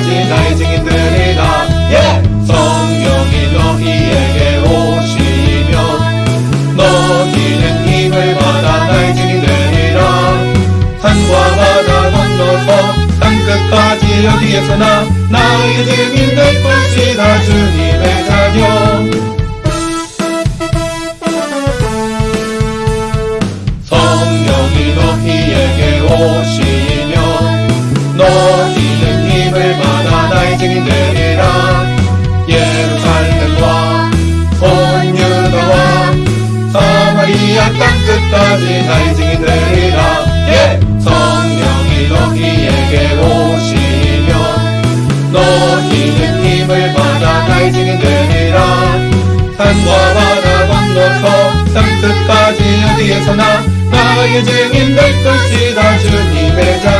끝까지 나의 증인들이다. 예! 성령이 너희에게 오시면 너희는 힘을 받아 나의 증인들이라. 산과 바다 건너서 땅 끝까지 어디에서나 나의 증인들 것이다 주님 증인 되리라. 예루살렘과 온 유다와 사마리아 땅 끝까지 나의 증인 되리라. 예! 성령이 너희에게 오시면 너희는 힘을 받아 나의 증인 되리라. 산과 바다 건너서 땅 끝까지 어디에서나 나의 증인 될 것이다. 주님의 자